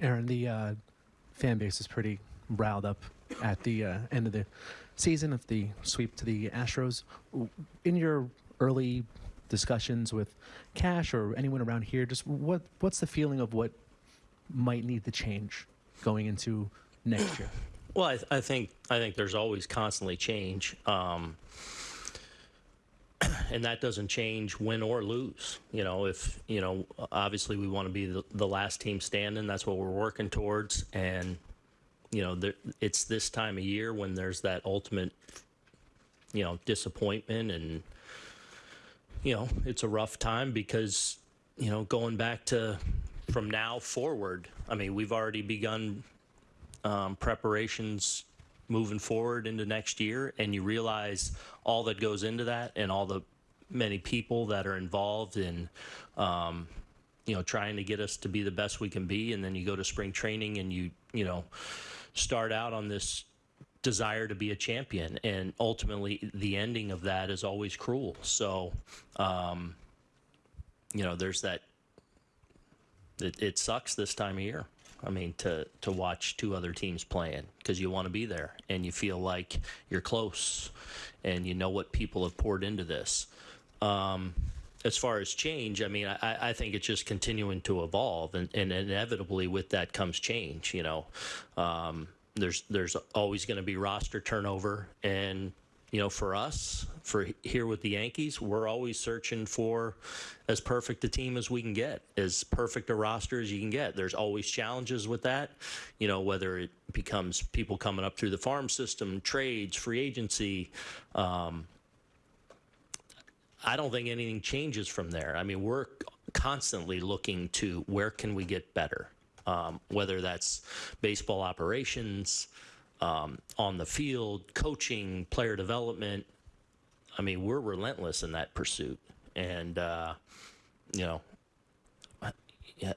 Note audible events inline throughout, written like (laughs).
Aaron, the uh, fan base is pretty riled up at the uh, end of the season of the sweep to the Astros. In your early discussions with Cash or anyone around here, just what what's the feeling of what might need to change going into next year? Well, I, I think I think there's always constantly change, um, and that doesn't change win or lose. You know, if you know, obviously we want to be the, the last team standing. That's what we're working towards, and you know, there, it's this time of year when there's that ultimate, you know, disappointment, and you know, it's a rough time because you know, going back to from now forward. I mean, we've already begun um, preparations moving forward into next year, and you realize all that goes into that and all the many people that are involved in, um, you know, trying to get us to be the best we can be. And then you go to spring training and you, you know, start out on this desire to be a champion. And ultimately, the ending of that is always cruel. So, um, you know, there's that. It, it sucks this time of year. I mean, to to watch two other teams playing because you want to be there and you feel like you're close, and you know what people have poured into this. Um, as far as change, I mean, I, I think it's just continuing to evolve, and, and inevitably with that comes change. You know, um, there's there's always going to be roster turnover, and you know, for us, for here with the Yankees, we're always searching for as perfect a team as we can get, as perfect a roster as you can get. There's always challenges with that, you know, whether it becomes people coming up through the farm system, trades, free agency. Um, I don't think anything changes from there. I mean, we're constantly looking to where can we get better, um, whether that's baseball operations um, on the field, coaching, player development. I mean, we're relentless in that pursuit. And, uh, you know,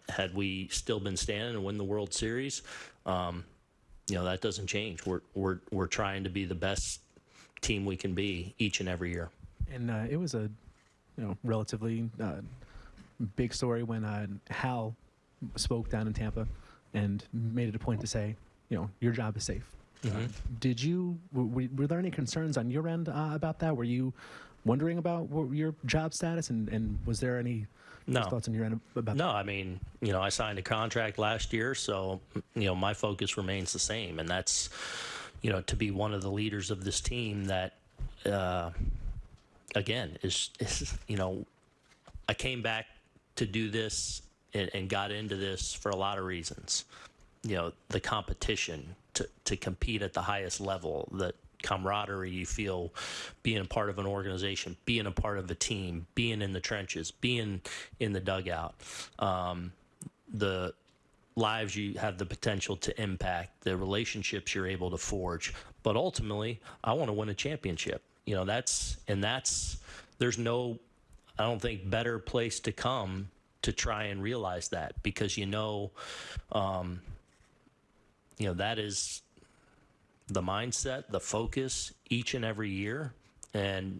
had we still been standing and win the World Series, um, you know, that doesn't change. We're, we're, we're trying to be the best team we can be each and every year. And uh, it was a, you know, relatively uh, big story when uh, Hal spoke down in Tampa and made it a point to say, you know, your job is safe. Mm-hmm. did you were, were, there any concerns on your end uh, about that? Were you wondering about your job status, and, and was there any no. thoughts on your end about? That? No, I mean, you know, I signed a contract last year, so you know, my focus remains the same, and that's you know to be one of the leaders of this team that. Uh, again, is, is you know, I came back to do this and, and got into this for a lot of reasons. You know, the competition, to, to compete at the highest level, the camaraderie you feel being a part of an organization, being a part of a team, being in the trenches, being in the dugout, um, the lives you have the potential to impact, the relationships you're able to forge. But ultimately, I want to win a championship. You know, that's, and that's, there's no, I don't think, better place to come to try and realize that because you know, um, you know, that is the mindset, the focus each and every year. And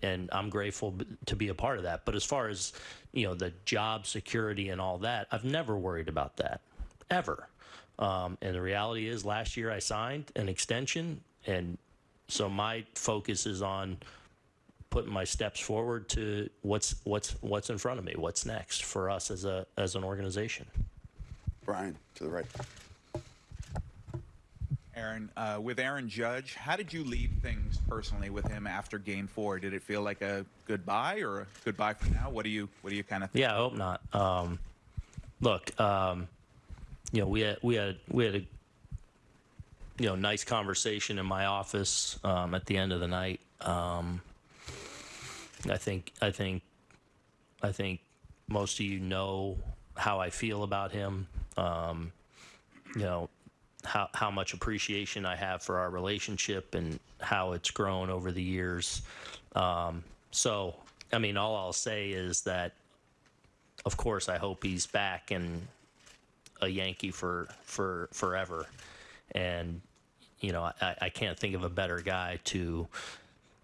and I'm grateful to be a part of that. But as far as you know, the job security and all that, I've never worried about that ever. Um, and the reality is, last year I signed an extension, and so my focus is on putting my steps forward to what's what's what's in front of me, what's next for us as a as an organization. Brian, to the right. Aaron, uh, with Aaron Judge, how did you leave things personally with him after Game Four? Did it feel like a goodbye or a goodbye for now? What do you What do you kind of? think? Yeah, I hope not. Um, look, um, you know, we had we had we had a you know nice conversation in my office um, at the end of the night. Um, I think I think I think most of you know how I feel about him. Um, you know, how, how much appreciation I have for our relationship and how it's grown over the years. Um, so, I mean, all I'll say is that, of course, I hope he's back and a Yankee for for forever. And you know, I, I can't think of a better guy to,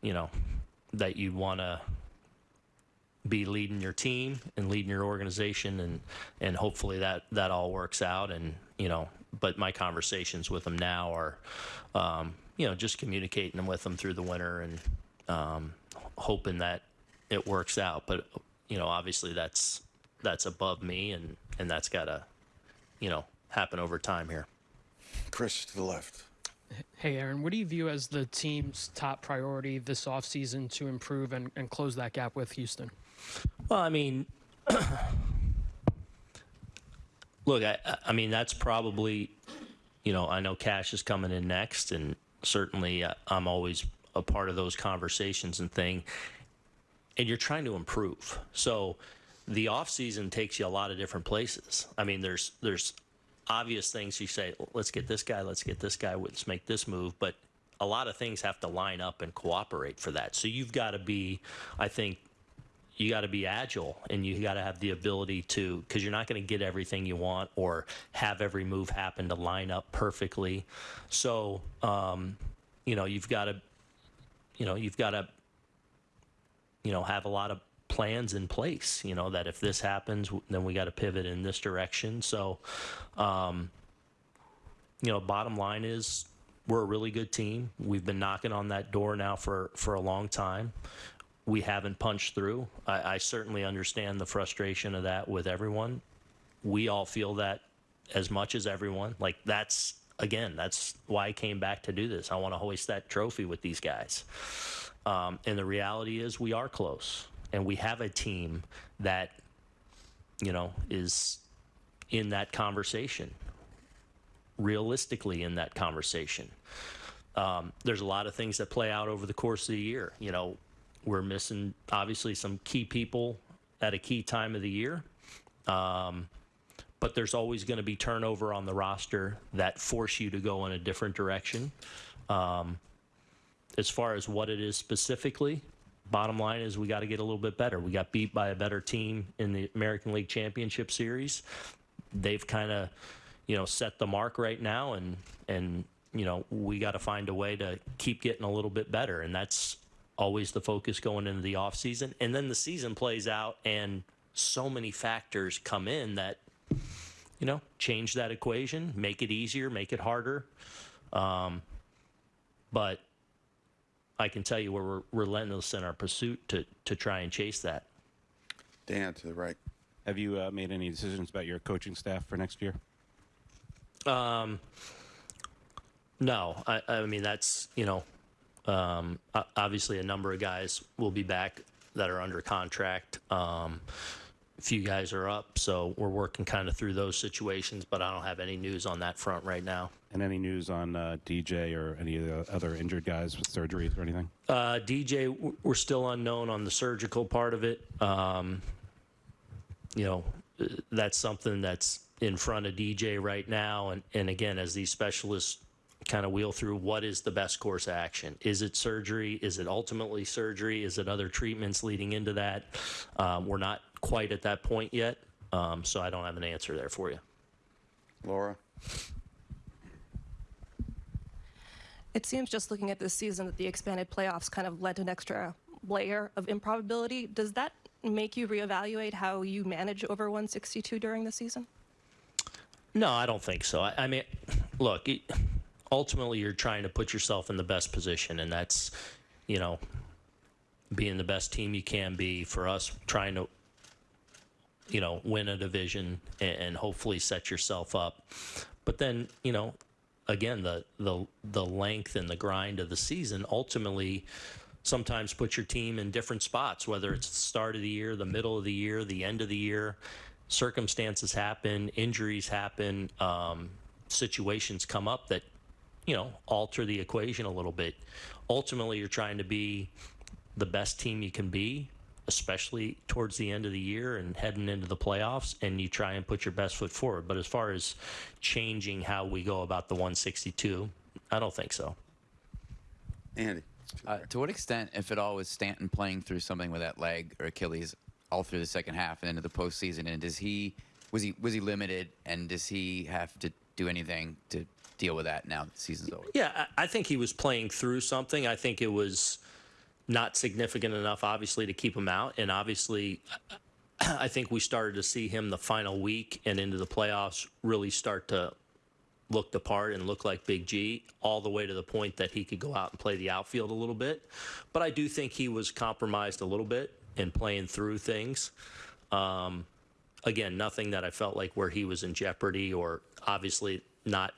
you know, that you'd want to be leading your team and leading your organization, and and hopefully that that all works out. And you know, but my conversations with him now are, um, you know, just communicating with him through the winter and um, hoping that it works out. But you know, obviously that's that's above me, and and that's got to, you know, happen over time here. Chris to the left. Hey, Aaron, what do you view as the team's top priority this offseason to improve and, and close that gap with Houston? Well, I mean, (clears throat) look, I, I mean that's probably, you know, I know Cash is coming in next, and certainly uh, I'm always a part of those conversations and thing. And you're trying to improve, so the off season takes you a lot of different places. I mean, there's there's obvious things you say, let's get this guy, let's get this guy, let's make this move, but a lot of things have to line up and cooperate for that. So you've got to be, I think, you got to be agile and you got to have the ability to because you're not going to get everything you want or have every move happen to line up perfectly so um, you know you've got to you know you've got to you know have a lot of plans in place you know that if this happens then we got to pivot in this direction so um, you know bottom line is we're a really good team we've been knocking on that door now for for a long time we haven't punched through. I, I certainly understand the frustration of that with everyone. We all feel that as much as everyone. Like that's again, that's why I came back to do this. I want to hoist that trophy with these guys. Um, and the reality is, we are close, and we have a team that, you know, is in that conversation. Realistically, in that conversation. Um, there's a lot of things that play out over the course of the year. You know, we're missing obviously some key people at a key time of the year. Um, but there's always going to be turnover on the roster that force you to go in a different direction. Um, as far as what it is specifically, bottom line is we got to get a little bit better. We got beat by a better team in the American League Championship Series. They've kind of, you know, set the mark right now, and and you know we got to find a way to keep getting a little bit better, and that's always the focus going into the off season. And then the season plays out, and so many factors come in that you know change that equation, make it easier, make it harder. Um, but I can tell you we're relentless in our pursuit to to try and chase that. Dan to the right. Have you uh, made any decisions about your coaching staff for next year? Um, no, I, I mean that's you know, um, obviously a number of guys will be back that are under contract. Um, a few guys are up, so we're working kind of through those situations. But I don't have any news on that front right now. And any news on uh, DJ or any of the other injured guys with surgeries or anything? Uh, DJ, we're still unknown on the surgical part of it. Um, you know, that's something that's in front of DJ right now. And, and again, as these specialists kind of wheel through what is the best course of action? Is it surgery? Is it ultimately surgery? Is it other treatments leading into that? Um, we're not quite at that point yet. Um, so I don't have an answer there for you. Laura. It seems just looking at this season that the expanded playoffs kind of led to an extra layer of improbability. Does that make you reevaluate how you manage over 162 during the season? No, I don't think so. I, I mean, look, it, ultimately, you're trying to put yourself in the best position, and that's, you know, being the best team you can be. For us, trying to, you know, win a division and, and hopefully set yourself up. But then, you know, again, the the the length and the grind of the season ultimately sometimes put your team in different spots, whether it's the start of the year, the middle of the year, the end of the year. Circumstances happen, injuries happen, um, situations come up that, you know, alter the equation a little bit. Ultimately, you're trying to be the best team you can be, especially towards the end of the year and heading into the playoffs, and you try and put your best foot forward. But as far as changing how we go about the 162, I don't think so. Andy. Uh, to what extent, if at all, was Stanton playing through something with that leg or Achilles all through the second half and into the postseason? And does he was he was he limited? And does he have to do anything to deal with that now that the season's over? Yeah, I, I think he was playing through something. I think it was not significant enough, obviously, to keep him out. And obviously, I think we started to see him the final week and into the playoffs really start to look the part and look like Big G, all the way to the point that he could go out and play the outfield a little bit. But I do think he was compromised a little bit in playing through things. Um, again, nothing that I felt like where he was in jeopardy or obviously not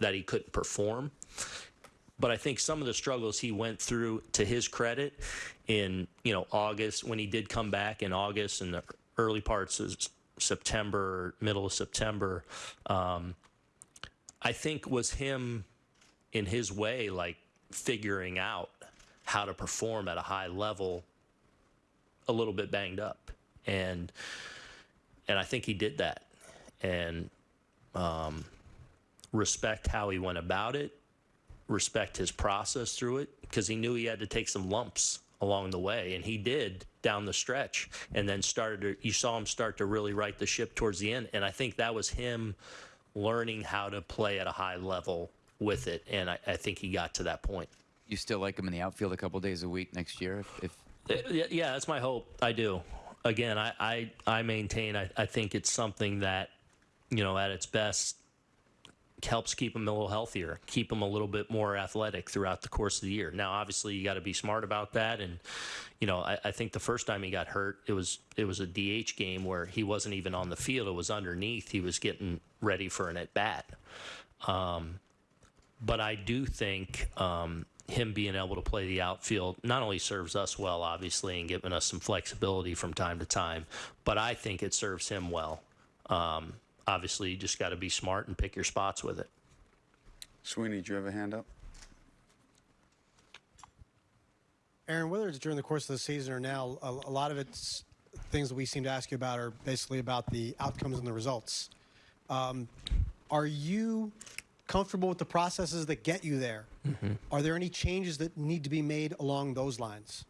that he couldn't perform. But I think some of the struggles he went through, to his credit, in you know August when he did come back in August and the early parts of September, middle of September, um, I think was him in his way, like figuring out how to perform at a high level, a little bit banged up, and and I think he did that, and um, respect how he went about it, respect his process through it, because he knew he had to take some lumps along the way, and he did down the stretch, and then started. To, you saw him start to really right the ship towards the end, and I think that was him learning how to play at a high level with it, and I, I think he got to that point. You still like him in the outfield a couple days a week next year? If, if Uh, Yeah, yeah, that's my hope. I do. Again, I, I, I maintain, I, I think it's something that, you know, at its best, helps keep him a little healthier, keep him a little bit more athletic throughout the course of the year. Now, obviously, you got to be smart about that. And, you know, I, I think the first time he got hurt, it was it was a DH game where he wasn't even on the field. It was underneath. He was getting ready for an at bat. Um, but I do think um, him being able to play the outfield not only serves us well, obviously, and giving us some flexibility from time to time, but I think it serves him well. Um, obviously, you just got to be smart and pick your spots with it. Sweeney, do you have a hand up? Aaron, whether it's during the course of the season or now, a, a lot of it's things that we seem to ask you about are basically about the outcomes and the results. Um, are you comfortable with the processes that get you there? Are there any changes that need to be made along those lines?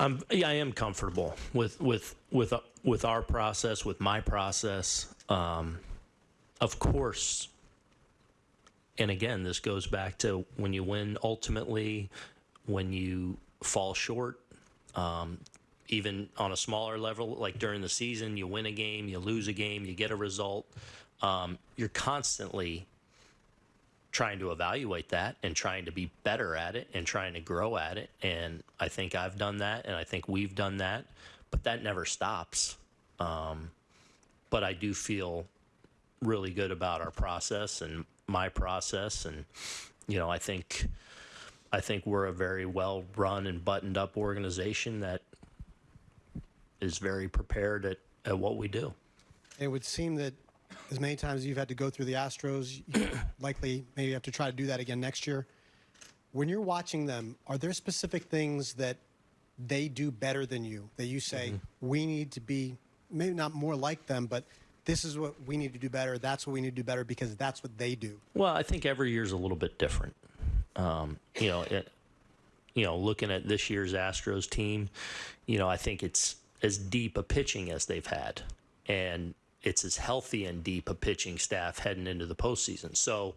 I'm, yeah, I am comfortable with with with uh, with our process, with my process. Um, of course, and again, this goes back to when you win ultimately, when you fall short, um, even on a smaller level, like during the season, you win a game, you lose a game, you get a result. Um, you're constantly trying to evaluate that and trying to be better at it and trying to grow at it. And I think I've done that, and I think we've done that, but that never stops. Um, but I do feel really good about our process and my process, and you know, I think I think we're a very well run and buttoned up organization that is very prepared at, at what we do. It would seem that as many times as you've had to go through the Astros, you (clears throat) likely maybe have to try to do that again next year. When you're watching them, are there specific things that they do better than you that you say we need to be maybe not more like them, but this is what we need to do better. That's what we need to do better because that's what they do. Well, I think every year's a little bit different. Um, you know, it, you know, looking at this year's Astros team, you know, I think it's as deep a pitching as they've had, and it's as healthy and deep a pitching staff heading into the postseason. So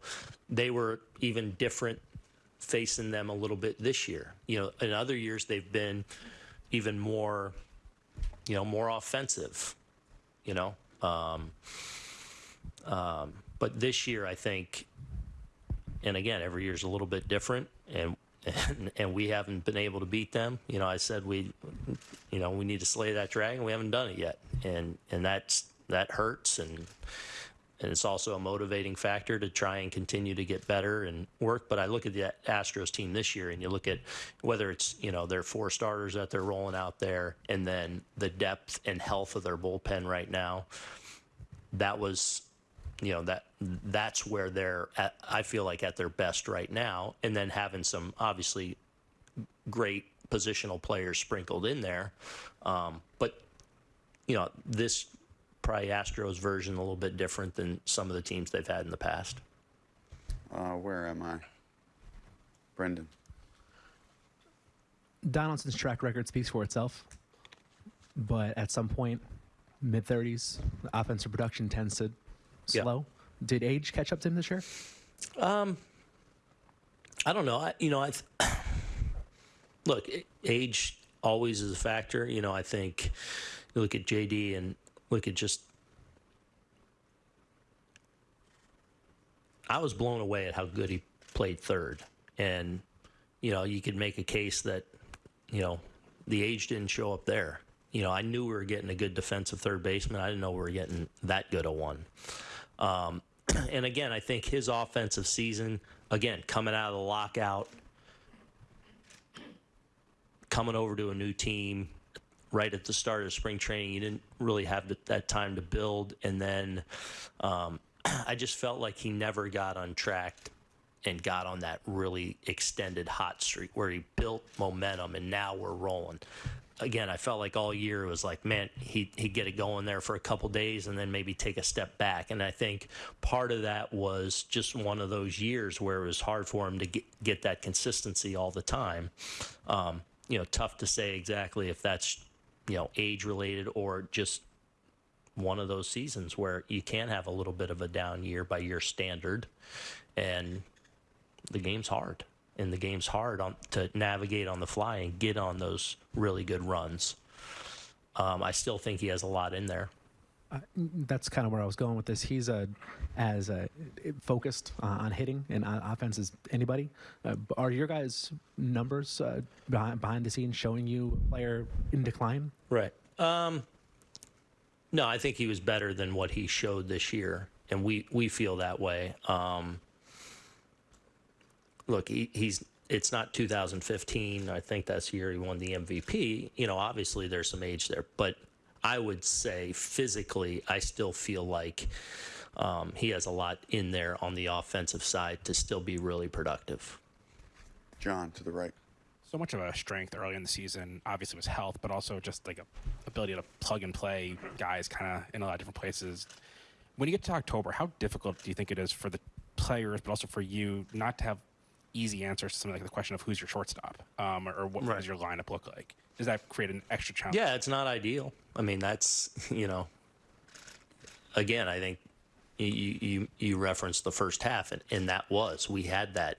they were even different facing them a little bit this year. You know, in other years they've been even more, you know, more offensive. You know, um, um, but this year I think and again, every year's a little bit different, and, and and we haven't been able to beat them. You know, I said we, you know, we need to slay that dragon. We haven't done it yet, and and that's that hurts, and and it's also a motivating factor to try and continue to get better and work. But I look at the Astros team this year, and you look at whether it's you know their four starters that they're rolling out there, and then the depth and health of their bullpen right now. That was you know that that's where they're at, I feel like at their best right now and then having some obviously great positional players sprinkled in there um, but you know this probably Astros version a little bit different than some of the teams they've had in the past Uh, where am I? Brendan. Donaldson's track record speaks for itself, but at some point, mid 30s, offensive production tends to Yeah. slow. Did age catch up to him this year? Um, I don't know I you know I (coughs) look, age always is a factor. You know, I think you look at JD and look at just. I was blown away at how good he played third, and you know, you could make a case that, you know, the age didn't show up there. You know, I knew we were getting a good defensive third baseman. I didn't know we were getting that good a one. Um, (clears throat) and again, I think his offensive season, again, coming out of the lockout, coming over to a new team right at the start of spring training, you didn't really have that time to build. And then um, (clears throat) I just felt like he never got on track and got on that really extended hot streak where he built momentum and now we're rolling. Again, I felt like all year it was like, man, he he'd get it going there for a couple days and then maybe take a step back. And I think part of that was just one of those years where it was hard for him to get, get that consistency all the time. Um, you know, tough to say exactly if that's you know age related or just one of those seasons where you can have a little bit of a down year by your standard, and the game's hard, and the game's hard on to navigate on the fly and get on those really good runs. Um, I still think he has a lot in there. That's kind of where I was going with this. He's uh, as uh, focused uh, on hitting and on offense as anybody. Uh, are your guys' numbers uh, behind, behind the scenes showing you a player in decline? Right. Um, no, I think he was better than what he showed this year, and we we feel that way. Um, look, he, he's it's not 2015. I think that's the year he won the MVP. You know, obviously there's some age there, but I would say physically, I still feel like um, he has a lot in there on the offensive side to still be really productive. John to the right. So much of a strength early in the season, obviously, was health, but also just like a ability to plug and play guys kind of in a lot of different places. When you get to October, how difficult do you think it is for the players, but also for you, not to have easy answers to something like the question of who's your shortstop um, or, or what Right. does your lineup look like? Does that create an extra challenge? Yeah, it's not ideal. I mean, that's (laughs) you know. Again, I think you you you referenced the first half, and, and that was we had that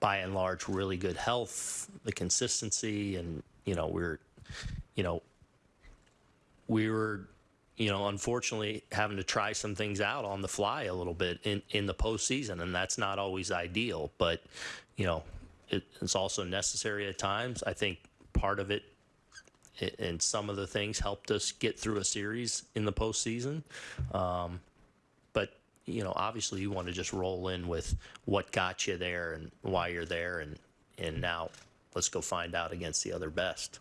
by and large really good health, the consistency, and you know we're you know we were you know unfortunately having to try some things out on the fly a little bit in in the postseason, and that's not always ideal, but you know it, it's also necessary at times. I think part of it and some of the things helped us get through a series in the postseason. Um, but you know, obviously, you want to just roll in with what got you there and why you're there, and and now let's go find out against the other best.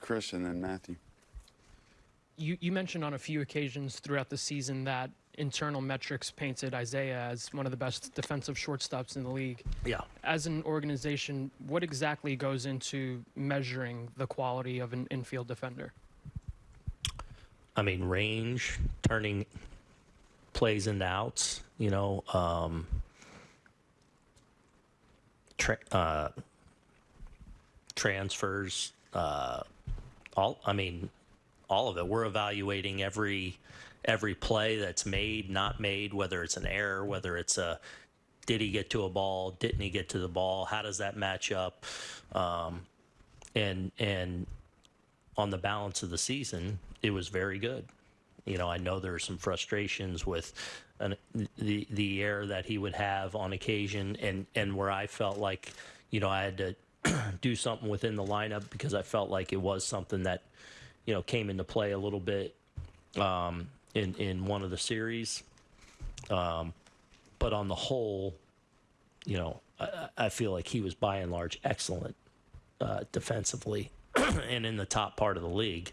Chris and then Matthew. You, you mentioned on a few occasions throughout the season that internal metrics painted Isaiah as one of the best defensive shortstops in the league. Yeah. As an organization, what exactly goes into measuring the quality of an infield defender? I mean, range, turning plays into outs, you know, um, tra- uh, transfers, uh, all, I mean, all of it. We're evaluating every every play that's made, not made, whether it's an error, whether it's a did he get to a ball, didn't he get to the ball, how does that match up, um, and and on the balance of the season, it was very good. You know, I know there are some frustrations with an, the the error that he would have on occasion, and and where I felt like, you know, I had to (clears throat) do something within the lineup because I felt like it was something that, you know, came into play a little bit um, in in one of the series. Um, but on the whole, you know, I, I feel like he was by and large excellent uh, defensively (clears throat) and in the top part of the league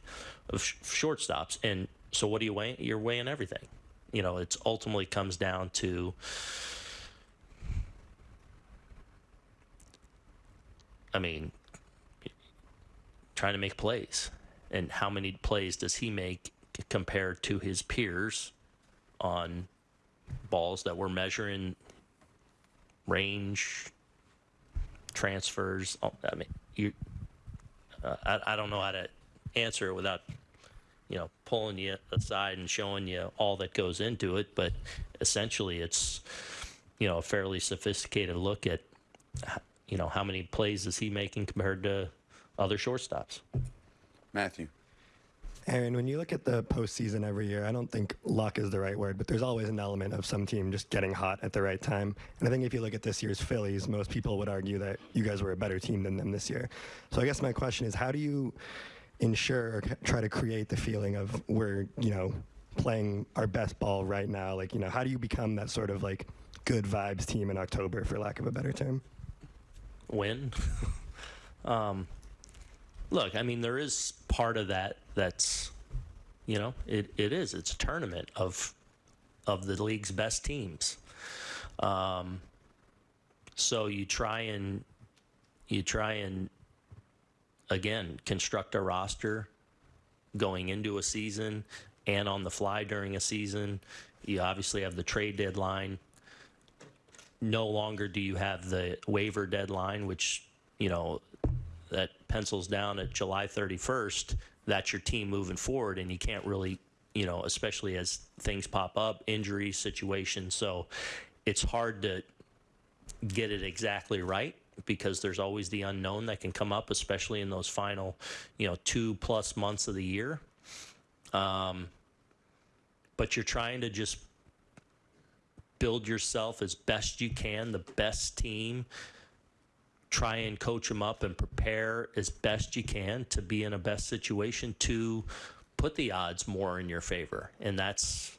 of sh- shortstops. And so, what do you weigh? You're weighing everything. You know, it's ultimately comes down to. I mean, trying to make plays, and how many plays does he make compared to his peers on balls that we're measuring range, transfers. oh, I mean, you. Uh, I, I don't know how to answer it without, you know, pulling you aside and showing you all that goes into it. But essentially, it's, you know, a fairly sophisticated look at, you know, how many plays is he making compared to other shortstops? Matthew. Aaron, when you look at the postseason every year, I don't think luck is the right word, but there's always an element of some team just getting hot at the right time. And I think if you look at this year's Phillies, most people would argue that you guys were a better team than them this year. So I guess my question is, how do you ensure or try to create the feeling of we're, you know, playing our best ball right now? Like, you know, how do you become that sort of like good vibes team in October, for lack of a better term? win. (laughs) um, look, I mean, there is part of that that's, you know, it, it is. It's a tournament of of the league's best teams. Um, so you try and you try and again construct a roster going into a season and on the fly during a season. You obviously have the trade deadline no longer do you have the waiver deadline, which, you know, that pencils down at July 31st. That's your team moving forward, and you can't really, you know, especially as things pop up, injury situations. So it's hard to get it exactly right because there's always the unknown that can come up, especially in those final, you know, two plus months of the year. Um, but you're trying to just build yourself as best you can, the best team. Try and coach them up and prepare as best you can to be in a best situation to put the odds more in your favor. And that's,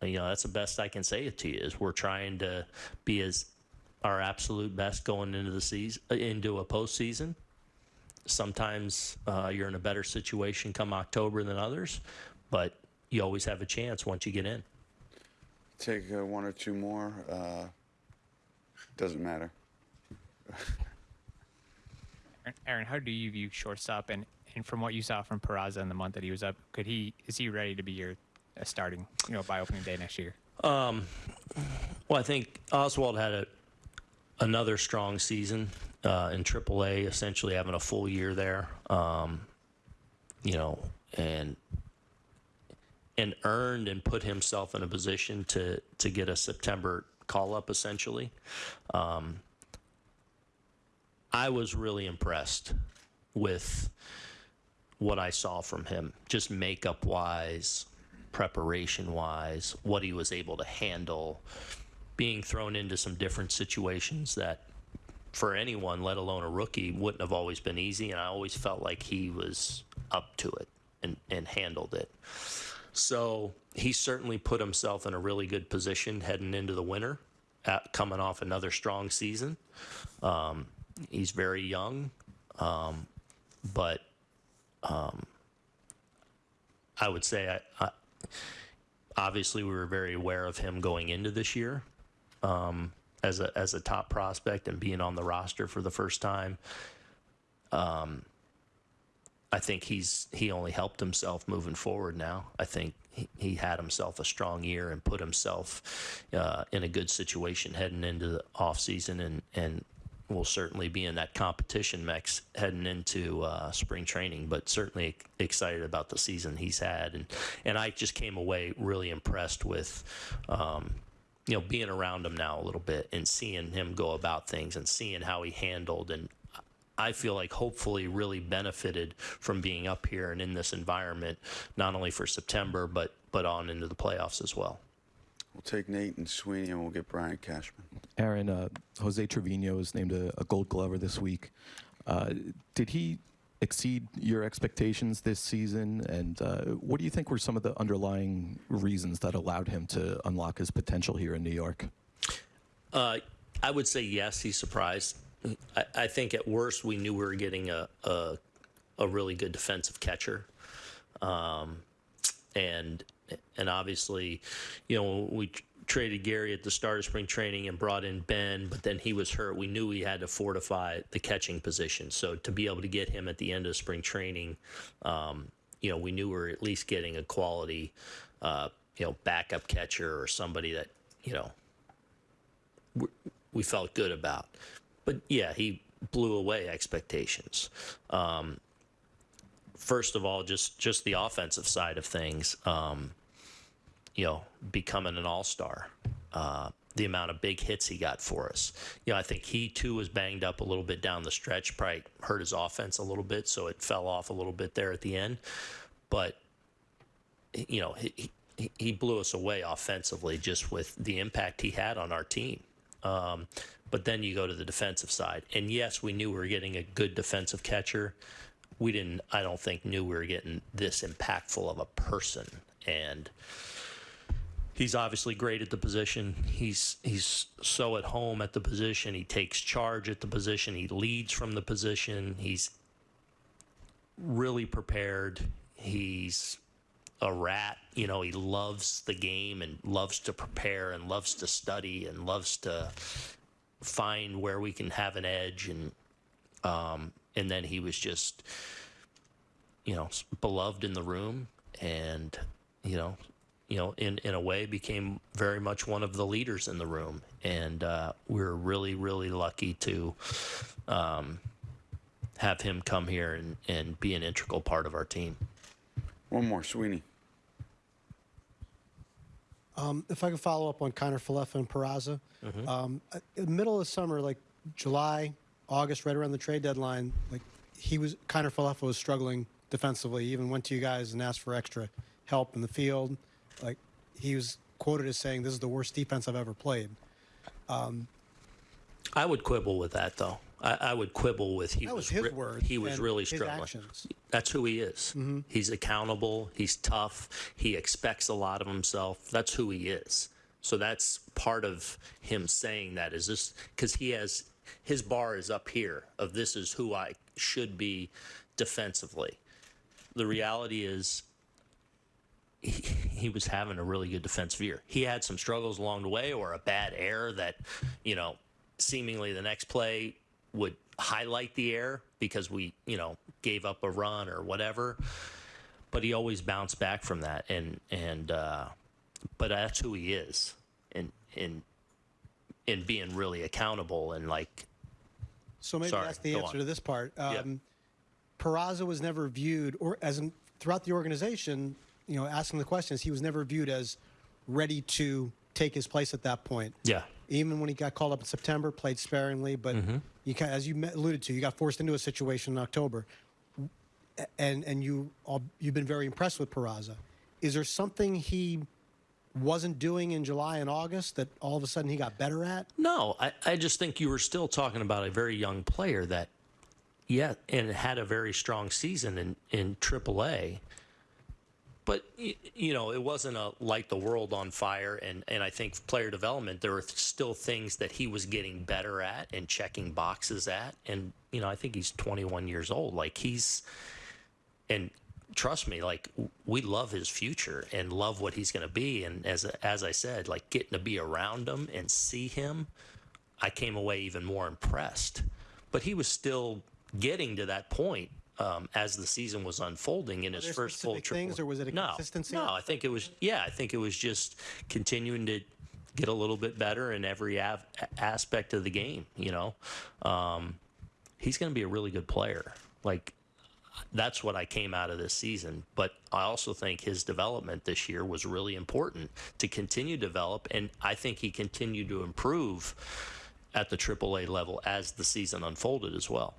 you know, that's the best I can say it to you is we're trying to be as our absolute best going into the season, into a postseason. Sometimes uh, you're in a better situation come October than others, but you always have a chance once you get in. Take uh, one or two more. Uh, doesn't matter. Aaron, how do you view shortstop and, and from what you saw from Peraza in the month that he was up, could he is he ready to be your uh, starting, you know, by opening day next year? Um, well, I think Oswald had a, another strong season uh, in AAA, essentially having a full year there. Um, you know, and and earned and put himself in a position to to get a September call up, essentially. Um, I was really impressed with what I saw from him, just makeup wise, preparation wise, what he was able to handle, being thrown into some different situations that for anyone, let alone a rookie, wouldn't have always been easy. And I always felt like he was up to it and, and handled it. So he certainly put himself in a really good position heading into the winter, at, coming off another strong season. Um, he's very young, um, but um, I would say I, I, obviously we were very aware of him going into this year um, as a as a top prospect and being on the roster for the first time. Um, I think he's he only helped himself moving forward now. I think he, he had himself a strong year and put himself uh, in a good situation heading into the off season and and will certainly be in that competition mix heading into uh, spring training. But certainly excited about the season he's had and and I just came away really impressed with. Um, you know, being around him now a little bit and seeing him go about things and seeing how he handled and I feel like hopefully really benefited from being up here and in this environment, not only for September, but, but on into the playoffs as well. We'll take Nate and Sweeney, and we'll get Brian Cashman. Aaron, uh, Jose Trevino was named a, a Gold Glover this week. Uh, did he exceed your expectations this season? And uh, what do you think were some of the underlying reasons that allowed him to unlock his potential here in New York? Uh, I would say yes, he surprised. I, I think at worst we knew we were getting a, a, a really good defensive catcher. Um, and and obviously, you know, we traded Gary at the start of spring training and brought in Ben, but then he was hurt. We knew we had to fortify the catching position. So to be able to get him at the end of spring training, um, you know, we knew we were at least getting a quality, uh, you know, backup catcher or somebody that, you know, we, felt good about. But yeah, he blew away expectations. Um, first of all, just just the offensive side of things. Um, you know, becoming an all star. Uh, the amount of big hits he got for us. You know, I think he too was banged up a little bit down the stretch, probably hurt his offense a little bit, so it fell off a little bit there at the end. But you know, he he, he blew us away offensively just with the impact he had on our team. Um, but then you go to the defensive side, and yes, we knew we were getting a good defensive catcher. We didn't, I don't think, knew we were getting this impactful of a person, and he's obviously great at the position. He's he's so at home at the position. He takes charge at the position. He leads from the position. He's really prepared. He's a rat. You know, he loves the game and loves to prepare and loves to study and loves to find where we can have an edge and um, and then he was just you know beloved in the room and you know you know in in a way became very much one of the leaders in the room and uh, we're really really lucky to um, have him come here and, and be an integral part of our team One more, Sweeney. Um, if I could follow up on Kiner-Falefa and Peraza, Mm-hmm. um, uh, in the middle of summer, like July, August, right around the trade deadline, like he was Kiner-Falefa was struggling defensively. He even went to you guys and asked for extra help in the field. Like he was quoted as saying, "This is the worst defense I've ever played." Um, I would quibble with that, though. I, I would quibble with he That was was his words He was really struggling. actions. That's who he is. Mm-hmm. He's accountable. He's tough. He expects a lot of himself. That's who he is. So that's part of him saying that is this because he has his bar is up here of this is who I should be defensively. The reality is he, he was having a really good defensive year. He had some struggles along the way or a bad error that, you know, seemingly the next play would highlight the error because we, you know, gave up a run or whatever. But he always bounced back from that and and uh but that's who he is. And and in being really accountable and like So maybe Sorry, that's the answer on. to this part. Yeah. Um, Peraza was never viewed, or as in, throughout the organization, you know, asking the questions, he was never viewed as ready to take his place at that point. yeah. Even when he got called up in September, played sparingly, but Mm-hmm. you ca as you alluded to, you got forced into a situation in October, and and you all, you've been very impressed with Peraza. Is there something he wasn't doing in July and August that all of a sudden he got better at? No, I, I just think you were still talking about a very young player that, yeah, and had a very strong season in, in AAA. But, you know, it wasn't a light the world on fire. And, and I think player development, there were still things that he was getting better at and checking boxes at. And, you know, I think he's 21 years old. Like, he's, and trust me, like we love his future and love what he's going to be. And as as I said, like getting to be around him and see him, I came away even more impressed. But he was still getting to that point um, as the season was unfolding in his first full triple. things, or was it a no, consistency? No, I think it was. Yeah, I think it was just continuing to get a little bit better in every av- aspect of the game. You know, um, he's going to be a really good player. Like that's what I came out of this season. But I also think his development this year was really important to continue to develop, and I think he continued to improve at the AAA level as the season unfolded as well.